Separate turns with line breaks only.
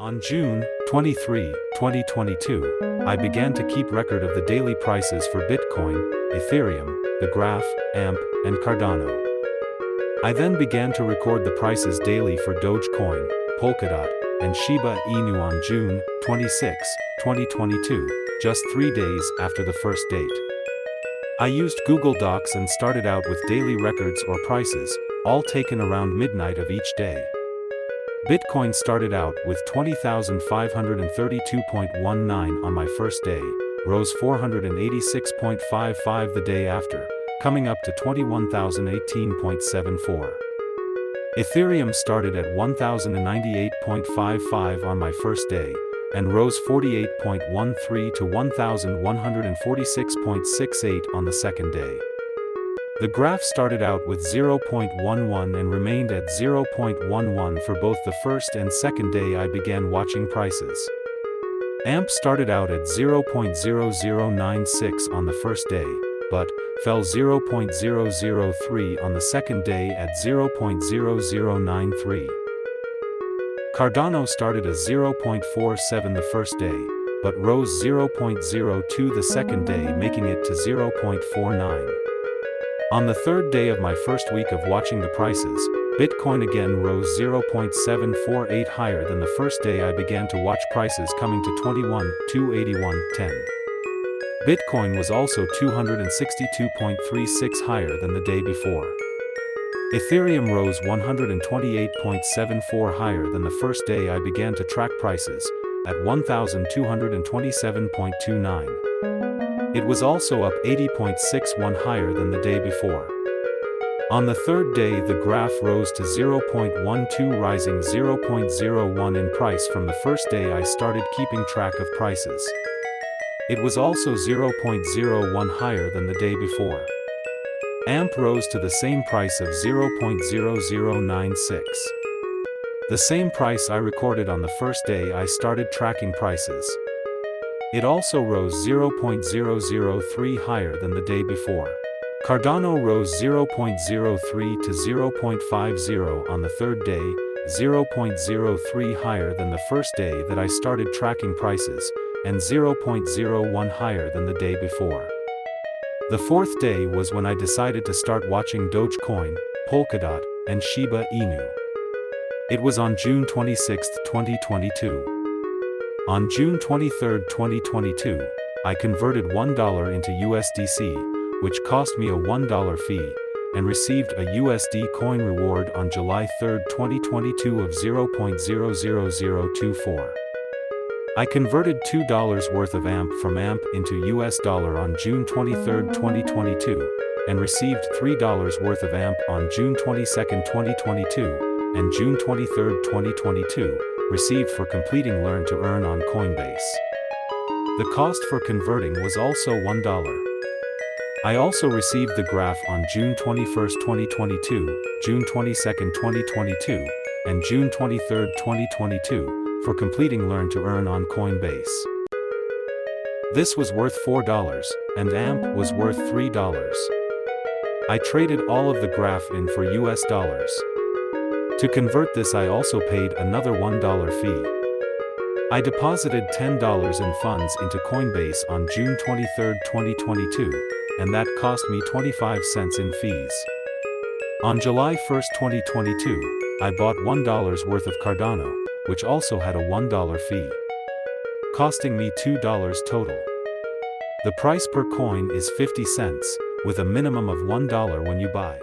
On June 23, 2022, I began to keep record of the daily prices for Bitcoin, Ethereum, the Graph, AMP, and Cardano. I then began to record the prices daily for Dogecoin, Polkadot, and Shiba Inu on June 26, 2022, just three days after the first date. I used Google Docs and started out with daily records or prices, all taken around midnight of each day. Bitcoin started out with 20,532.19 on my first day, rose 486.55 the day after, coming up to 21,018.74. Ethereum started at 1,098.55 on my first day, and rose 48.13 to 1,146.68 on the second day. The graph started out with 0.11 and remained at 0.11 for both the first and second day I began watching prices. AMP started out at 0.0096 on the first day, but fell 0.003 on the second day at 0.0093. Cardano started at 0.47 the first day, but rose 0.02 the second day making it to 0.49. On the third day of my first week of watching the prices, Bitcoin again rose 0.748 higher than the first day I began to watch prices coming to 21,281.10. Bitcoin was also 262.36 higher than the day before. Ethereum rose 128.74 higher than the first day I began to track prices, at 1,227.29. It was also up 80.61 higher than the day before. On the third day the graph rose to 0.12 rising 0.01 in price from the first day I started keeping track of prices. It was also 0.01 higher than the day before. AMP rose to the same price of 0.0096. The same price I recorded on the first day I started tracking prices. It also rose 0.003 higher than the day before. Cardano rose 0.03 to 0.50 on the third day, 0.03 higher than the first day that I started tracking prices, and 0.01 higher than the day before. The fourth day was when I decided to start watching Dogecoin, Polkadot, and Shiba Inu. It was on June 26, 2022. On June 23, 2022, I converted $1 into USDC, which cost me a $1 fee, and received a USD coin reward on July 3, 2022 of 0.00024. I converted $2 worth of AMP from AMP into US dollar on June 23, 2022, and received $3 worth of AMP on June 22, 2022, and June 23, 2022, received for completing Learn to Earn on Coinbase. The cost for converting was also $1. I also received the graph on June 21, 2022, June 22, 2022, and June 23, 2022, for completing Learn to Earn on Coinbase. This was worth $4, and AMP was worth $3. I traded all of the graph in for US dollars. To convert this I also paid another $1 fee. I deposited $10 in funds into Coinbase on June 23, 2022, and that cost me 25 cents in fees. On July 1, 2022, I bought $1 worth of Cardano, which also had a $1 fee. Costing me $2 total. The price per coin is 50 cents, with a minimum of $1 when you buy.